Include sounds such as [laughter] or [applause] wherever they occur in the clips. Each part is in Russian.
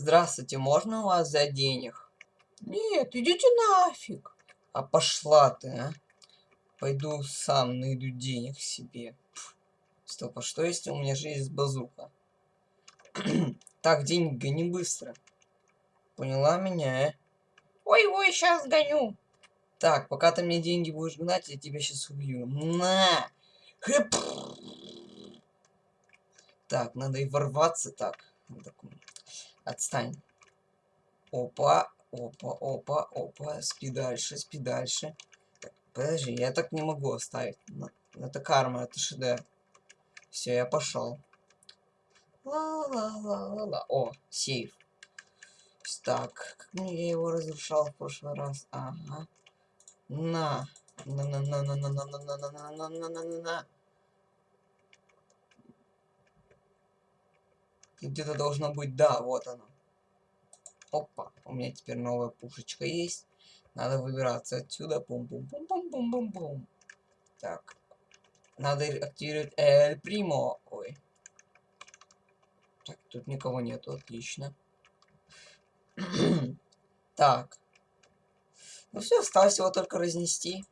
Здравствуйте, можно у вас взять денег? Нет, идите нафиг. А пошла ты, а? Пойду сам найду денег себе. Пф. Стоп, а что если у меня же есть базука? [clears throat] так, деньги гони быстро. Поняла меня, э? Ой-ой, сейчас гоню. Так, пока ты мне деньги будешь гнать, я тебя сейчас убью. На! Хэп! Так, надо и ворваться так. Отстань. Опа, опа, опа, опа. Спи дальше, спи дальше. Так, подожди, я так не могу оставить. Это карма, это шедевр. Все, я пошел. Ла-ла-ла-ла-ла. О, сейф. Так, как мне я его разрушал в прошлый раз? Ага. На. На на Где-то должно быть, да, вот оно. Опа, у меня теперь новая пушечка есть. Надо выбираться отсюда. Бум-бум-бум-бум-бум-бум-бум. Так. Надо активировать Эль Примо. Ой. Так, тут никого нету, отлично. [clears throat] так. Ну все, осталось его только разнести.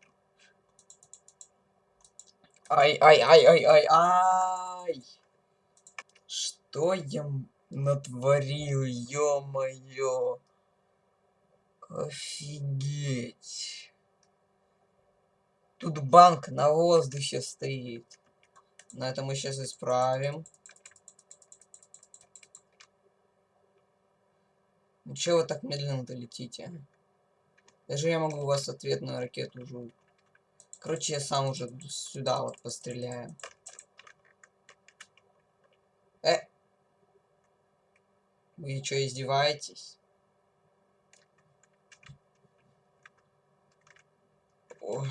Ай-ай-ай-ай-ай-ай! Что я натворил, ё-моё? Офигеть. Тут банк на воздухе стоит. На это мы сейчас исправим. Ну чё вы так медленно-то летите? Даже я могу у вас ответную ракету уже... Короче, я сам уже сюда вот постреляю. Э! Вы что, издеваетесь? Ой.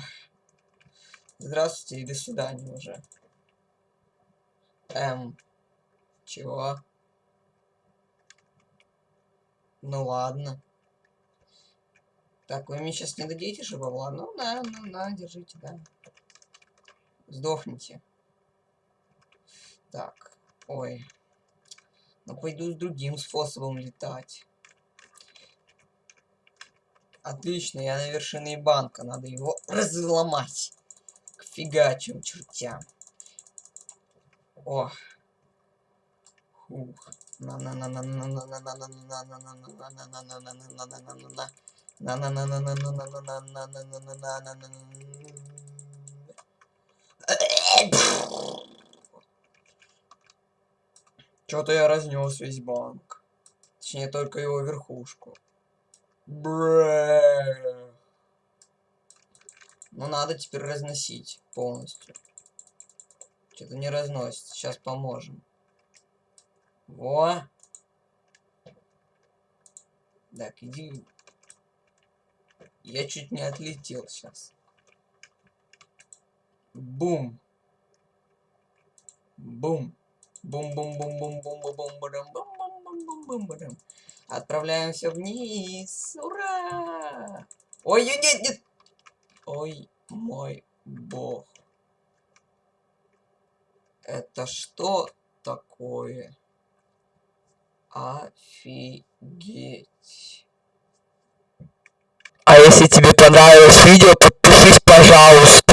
Здравствуйте и до свидания уже. Эм. Чего? Ну ладно. Так, вы мне сейчас не дадите же бабла? Ну, на, ну, на, держите, да. Сдохните. Так, ой. Ну, пойду с другим способом летать. Отлично, я на вершине банка. Надо его [clears throat] разломать. К фигачим чертям. О. Ух. на Чё-то я разнес весь банк. Точнее, только его верхушку. Бре. Ну, надо теперь разносить полностью. Что-то не разносится. Сейчас поможем. Во. Так, иди. Я чуть не отлетел сейчас. Бум. Бум. Бум-бум-бум-бум-бум-бум-бум-бум-бум-бум-бум-бум. Отправляемся вниз. Ура! Ой, нет, нет. Ой, мой бог. Это что такое? Офигеть. А если тебе понравилось видео, подпишись, пожалуйста.